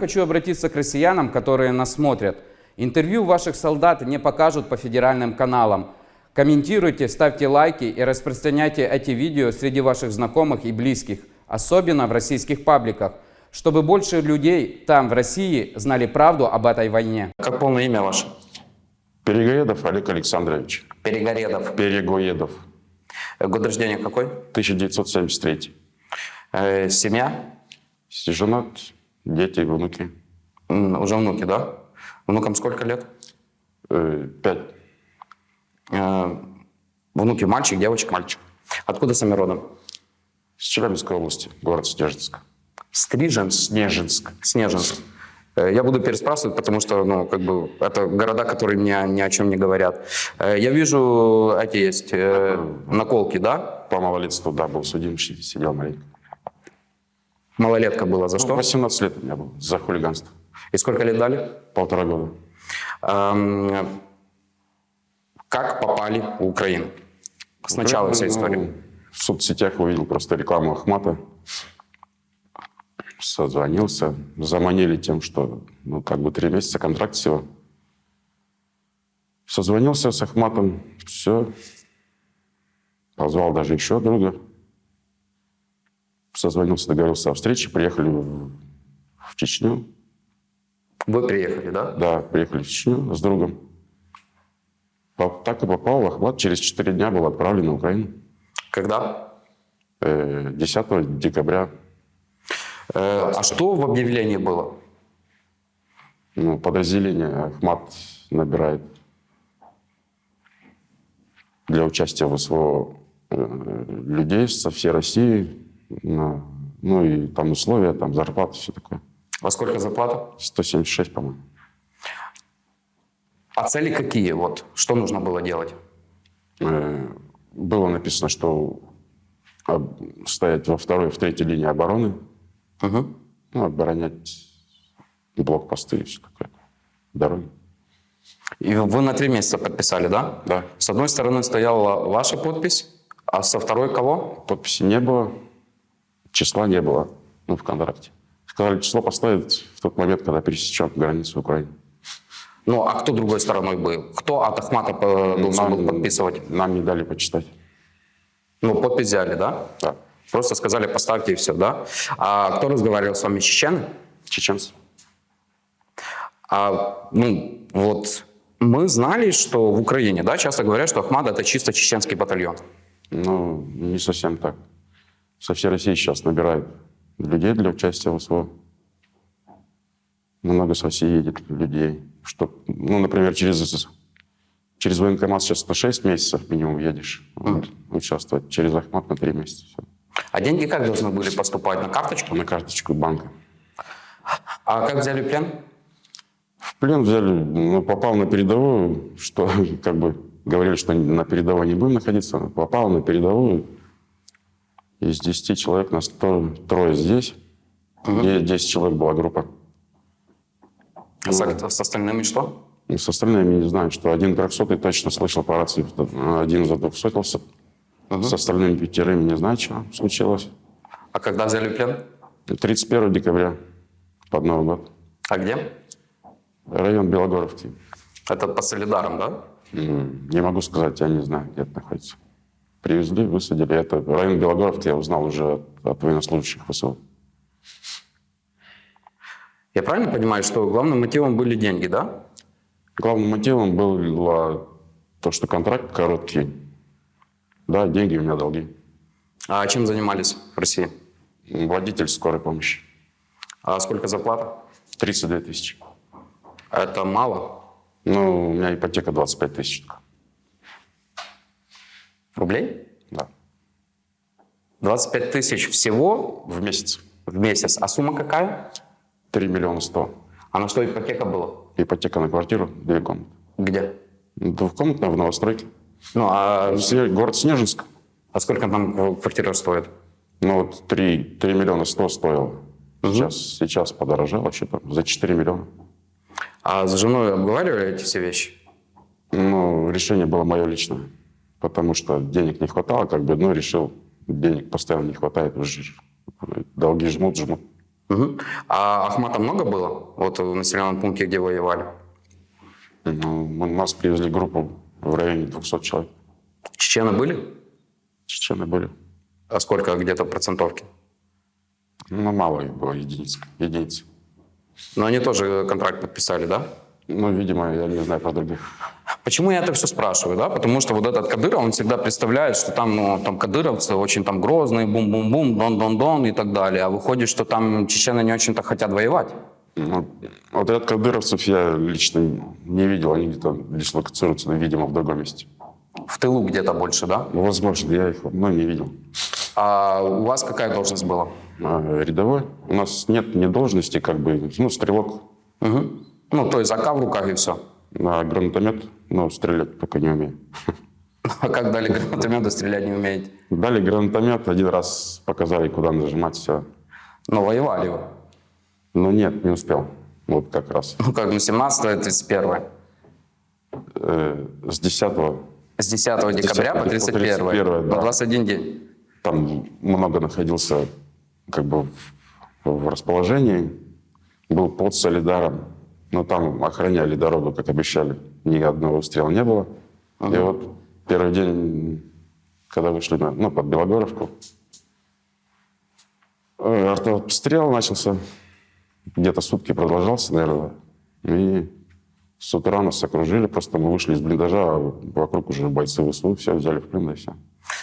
Хочу обратиться к россиянам, которые нас смотрят. Интервью ваших солдат не покажут по федеральным каналам. Комментируйте, ставьте лайки и распространяйте эти видео среди ваших знакомых и близких, особенно в российских пабликах, чтобы больше людей там, в России, знали правду об этой войне. Как полное имя ваше? Перегоедов Олег Александрович. Перегоредов. Перегоедов. Год рождения какой? 1973. Э, семья? Женат, дети, внуки. Уже внуки, да? Внукам сколько лет? Э, Пять. Э, Внуки мальчик, девочка? Мальчик. Откуда сами родом? С Челябинской области, город Снежинск. Стриженск? Снежинск. Снежинск. Э, Я буду переспрашивать, потому что, ну, как бы, это города, которые мне ни о чем не говорят. Я вижу, эти есть наколки, да? По малолетству, да, был судим, сидел маленько. Малолетка была. За Ну, что? 18 лет у меня было за хулиганство. И сколько лет дали? Полтора года. Эм, Как попали в Украину? Сначала вся Ну, история. В соцсетях увидел просто рекламу Ахмата. Созвонился. Заманили тем, что ну, как бы три месяца контракт всего. Созвонился с Ахматом. Все. Позвал даже еще друга. Созвонился, договорился о встрече. Приехали в, Чечню. Вы приехали, да? Да, приехали в Чечню с другом. Так и попал в Ахмат. Через четыре дня был отправлен на Украину. Когда? Э, 10 декабря Э, А что в объявлении было? ну, подразделение Ахмат набирает для участия в СВО э, людей со всей России. Ну и там условия, там зарплата, все такое. Во сколько зарплата? 176, по-моему. А цели какие? Вот, что нужно было делать? Э, Было написано, что стоять во второй, в третьей линии обороны, Мгм. ну, оборонять блокпосты и все такое, дороги. И вы на три месяца подписали, да? Да. С одной стороны стояла ваша подпись, а со второй кого? Подписи не было, числа не было ну, в контракте. Сказали, число поставить в тот момент, когда пересечем границу Украины. Ну, а кто другой стороной был? Кто от Ахмата э, должен был подписывать? нам не дали почитать. Ну, подпись взяли, да? Да. Просто сказали, поставьте и все, да? А кто разговаривал с вами, чечены? Чеченцы. А, ну, вот мы знали, что в Украине, да, часто говорят, что Ахмад это чисто чеченский батальон. Ну, не совсем так. Со всей России сейчас набирают людей для участия в СВО. Много с России едет людей. Что, ну, например, через, через военкомат сейчас на 6 месяцев минимум едешь вот, участвовать. Через Ахмат на 3 месяца. Всё. А деньги как должны были поступать? На карточку? На карточку банка. А как взяли плен? В плен взяли, ну, попал на передовую, что как бы говорили, что на передовой не будем находиться. Попал на передовую. Из 10 человек нас трое, трое здесь. Где 10 человек была группа. А с, с остальными что? И с остальными не знаю, что один трехсотый точно слышал по рации, один за двухсотился. С остальными пятерыми не знаю, что случилось. А когда взяли плен? 31 декабря под Новый год. А где? Район Белогоровки. Это по Солидарам, да? Не могу сказать, я не знаю, где это находится. Привезли, высадили. Это район Белогоровки я узнал уже от, от военнослужащих ВСУ. Я правильно понимаю, что главным мотивом были деньги, да? Главным мотивом было то, что контракт короткий. Да, деньги у меня долги. А чем занимались в России? Водитель скорой помощи. А сколько зарплата? 32 тысячи. Это мало. Ну, у меня ипотека 25 тысяч. только. Рублей? Да. 25 тысяч всего В месяц. в месяц. А сумма какая? 3 миллиона 100. А на что ипотека была? Ипотека на квартиру, две комнаты. Где? Двухкомнатная в новостройке. Ну, а, Город Снежинск. а сколько там квартира стоит? Ну вот 3, 3 миллиона 100 стоило. Сейчас, сейчас подорожало что-то за 4 миллиона. А с женой обговаривали эти все вещи? Ну, решение было мое личное. Потому что денег не хватало, как бы, ну, решил, денег постоянно не хватает, уже долги жмут, жмут. Мгм. А Ахмата много было? Вот в населенном пункте, где воевали? Ну, нас привезли группу в районе 200 человек. Чечены были? Чечены были. А сколько где-то процентовки? Ну, мало их было, единиц. единицы. Но они тоже контракт подписали, да? Ну, видимо, я не знаю про других. Почему я это все спрашиваю, да? Потому что вот этот Кадыров, он всегда представляет, что там, ну, там кадыровцы очень там грозные, бум-бум-бум, дон-дон-дон и так далее. А выходит, что там чечены не очень-то хотят воевать. Ну, отряд кадыровцев я лично не видел. Они где-то дислокацируются, видимо, в другом месте. В тылу где-то больше, да? Ну, возможно, я их но не видел. А у вас какая должность была? А, рядовой. У нас нет ни должности, как бы, ну, стрелок Мгм. Ну, то есть АК в руках и все. на гранатомет, но стрелять пока не умею. А как дали гранатометы, стрелять не умеете? Дали гранатомет, один раз показали, куда нажимать, все. Но воевали вы. Но нет, не успел. Вот как раз. Ну, как, ну, 17 31 Э, с 10 С 10 декабря по 31 31, На да. 21 день. там много находился как бы в, в расположении. Был под Солидаром, но там охраняли дорогу, как обещали. Ни одного выстрела не было. И вот первый день, когда вышли на, ну, под Белогоровку, э, артобстрел начался. Где-то сутки продолжался, наверное. И с утра нас окружили, просто мы вышли из блиндажа, а вокруг уже бойцы ВСУ, все взяли в плен, и все.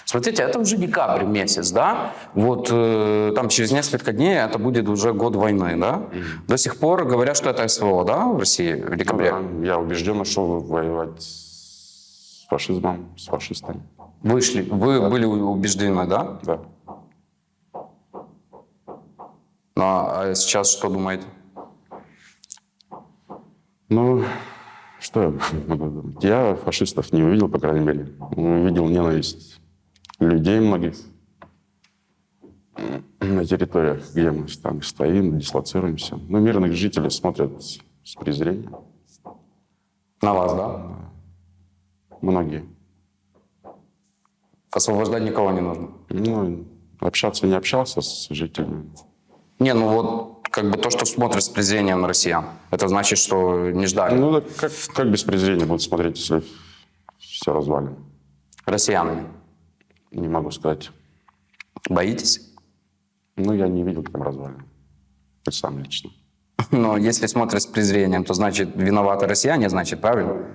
Смотрите, это уже декабрь месяц, да? Вот э, там через несколько дней это будет уже год войны, да? До сих пор говорят, что это СВО, да, в России в декабре? Я убежден, шел воевать с фашизмом, с фашистами. Вышли, вы были убеждены, да? Да. Ну, а сейчас что думаете? Ну, что я могу думать? Я фашистов не увидел, по крайней мере. Увидел ненависть людей многих на территориях, где мы там стоим, дислоцируемся. Но мирных жителей смотрят с презрением. На вас, да? Многие. Освобождать никого не нужно. Ну, общаться не общался с жителями. Не, ну вот как бы то, что смотрят с презрением на россиян, это значит, что не ждали. Ну, как, как без презрения будут смотреть, если все развалено? Россиянами. Не могу сказать. Боитесь? Ну, я не видел там развалин. Сам лично. Но если смотрят с презрением, то значит виноваты россияне, значит правильно?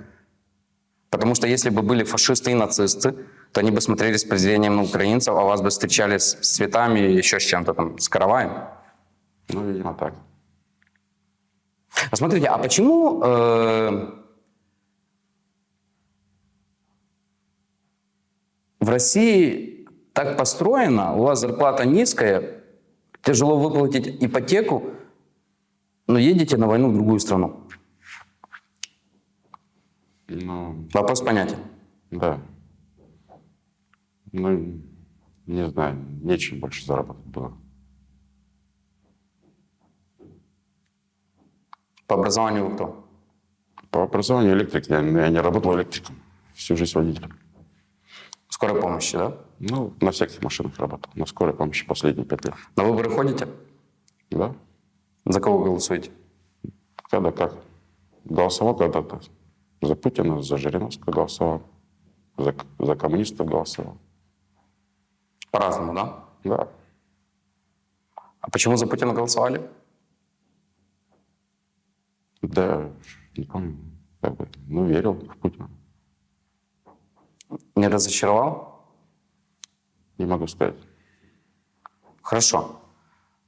Потому что если бы были фашисты и нацисты, то они бы смотрели с презрением на украинцев, а вас бы встречали с с цветами и еще с чем-то там, с караваем. Ну, видимо, так. А смотрите, а почему э, в России так построено, у вас зарплата низкая, тяжело выплатить ипотеку, но едете на войну в другую страну? Ну, Вопрос понятен. да. Ну, не знаю, нечем больше заработать было. По образованию вы кто? По образованию электрик. Я, я не работал электриком. Всю жизнь водителем. Скорой помощи, да? Ну, на всяких машинах работал. На скорой помощи последние пять лет. На выборы ходите? Да? За кого голосуете? Когда как? Голосовал когда-то за Путина, за Жириновского голосовал. За, за коммунистов голосовал. По-разному, да? Да. А почему за Путина голосовали? Да, не помню. Как бы, ну, верил в Путина. Не разочаровал? Не могу сказать. Хорошо.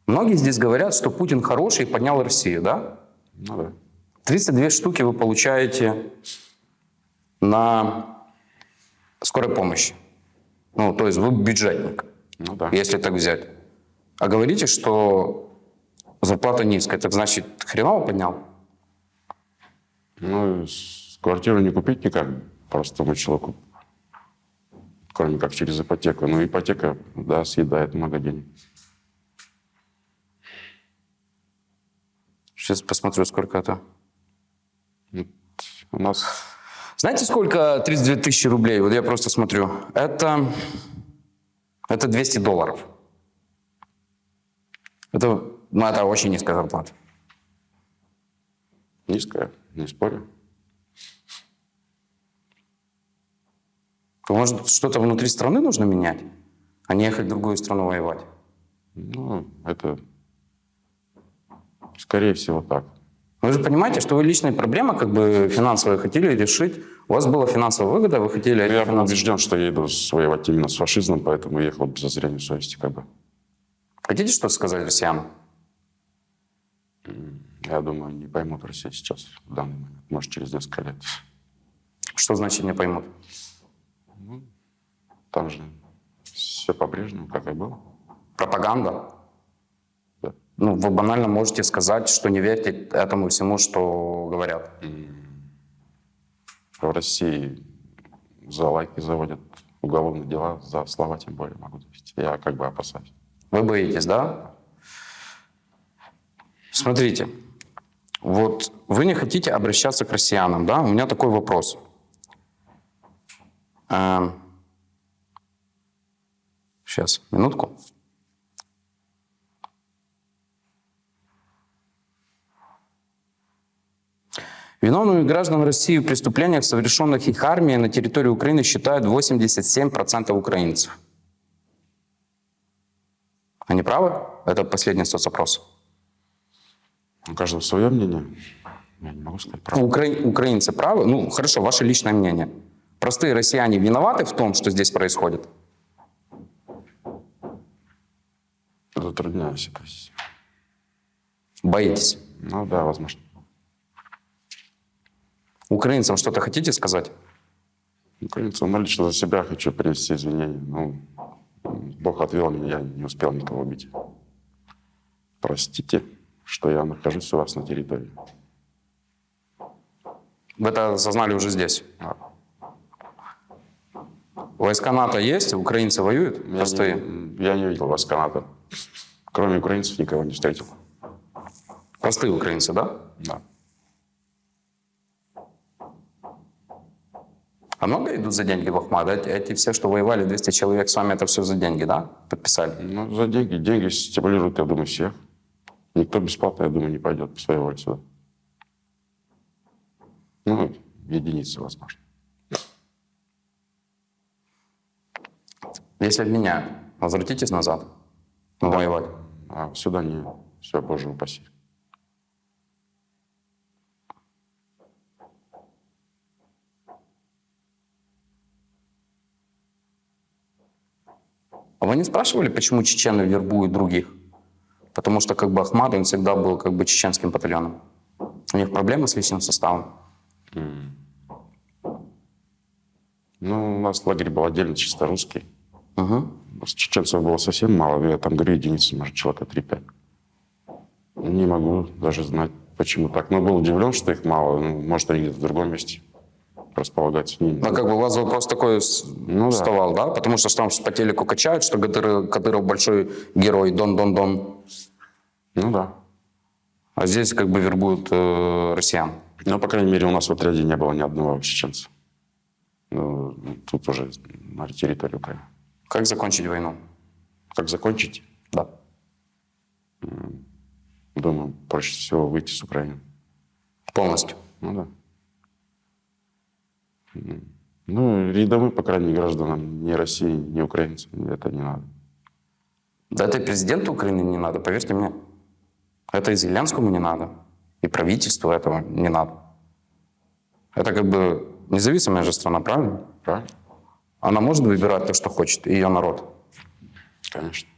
Многие здесь говорят, что Путин хороший и поднял Россию, да? Ну да. 32 штуки вы получаете на скорой помощи. Ну, то есть вы бюджетник, Ну да. если так взять. А говорите, что зарплата низкая, так значит хреново поднял? Ну, квартиру не купить никак простому человеку. Кроме как через ипотеку. Ну, ипотека, да, съедает много денег. Сейчас посмотрю, сколько это. У нас Знаете, сколько 32 тысячи рублей? Вот я просто смотрю. Это, это 200 долларов. Это Ну, это очень низкая зарплата. Низкая, не спорю. Может, что-то внутри страны нужно менять, а не ехать в другую страну воевать? Ну, это скорее всего так. Вы же понимаете, что вы личные проблемы как бы финансовые хотели решить. У вас была финансовая выгода, вы хотели... Я был финансовые- убежден, что я иду воевать именно с фашизмом, поэтому ехал без зазрения совести как бы. Хотите что-то сказать россиянам? Я думаю, не поймут Россию сейчас, в данный момент. Может, через несколько лет. Что значит не поймут? Там же все по-прежнему, как и было. Пропаганда? Да. Ну, вы банально можете сказать, что не верьте этому всему, что говорят. В России за лайки заводят уголовные дела, за слова тем более могу довести. Я как бы опасаюсь. Вы боитесь, да? Смотрите, вот вы не хотите обращаться к россиянам, да? У меня такой вопрос. Эм, Сейчас, минутку. Виновными граждан России в преступлениях, совершенных их армией на территории Украины, считают 87% украинцев. Они правы? Это последний соцопрос. У каждого свое мнение. Я не могу сказать правду. Укра- Украинцы правы? Ну, хорошо, ваше личное мнение. Простые россияне виноваты в том, что здесь происходит? Затрудняюсь это. с- Боитесь? Ну да, возможно. Украинцам что-то хотите сказать? Украинцам, ну, лично за себя хочу принести извинения. Ну, Бог отвел меня, я не успел никого убить. Простите, что я нахожусь у вас на территории. Вы это осознали уже здесь. А, Войска НАТО есть, украинцы воюют, Я простые. не, я не видел вас Канады. Кроме украинцев никого не встретил. Простые украинцы, да? Да. А много идут за деньги в Ахмад? Эти, все, что воевали, 200 человек с вами, это все за деньги, да? Подписали? Ну, за деньги. Деньги стимулируют, я думаю, всех. Никто бесплатно, я думаю, не пойдет по своей воле сюда. Ну, единицы, возможно. Если обменяют, возвратитесь назад воевать. А сюда не. Все, боже упаси. А вы не спрашивали, почему чечены вербуют других? Потому что как бы Ахмад, он всегда был как бы чеченским батальоном. У них проблемы с личным составом. Ну, у нас лагерь был отдельно чисто русский. Угу. С чеченцев было совсем мало. Я там говорю, единицы, может, человека 3-5. Не могу даже знать, почему так. Но был удивлен, что их мало. Ну, может, они где-то в другом месте располагаются. Не- Ну, как бы у вас вопрос такой Ну да. вставал, да? Потому что там по телеку качают, что Кадыров, Кадыров большой герой, дон-дон-дон. Ну да. А здесь как бы вербуют э, россиян. Но, по крайней мере, у нас в отряде не было ни одного чеченца. Ну, тут уже на территории Украины. Как закончить войну? Как закончить? Да. Думаю, проще всего выйти с Украины. Полностью. Ну да. Ну, рядовым, по крайней мере, гражданам ни России, ни украинцам это не надо. Да это и президенту Украины не надо, поверьте мне. Это и Зеленскому не надо. И правительству этого не надо. Это как бы независимая же страна, правильно? Правильно? Она может выбирать то, что хочет, и ее народ. Конечно.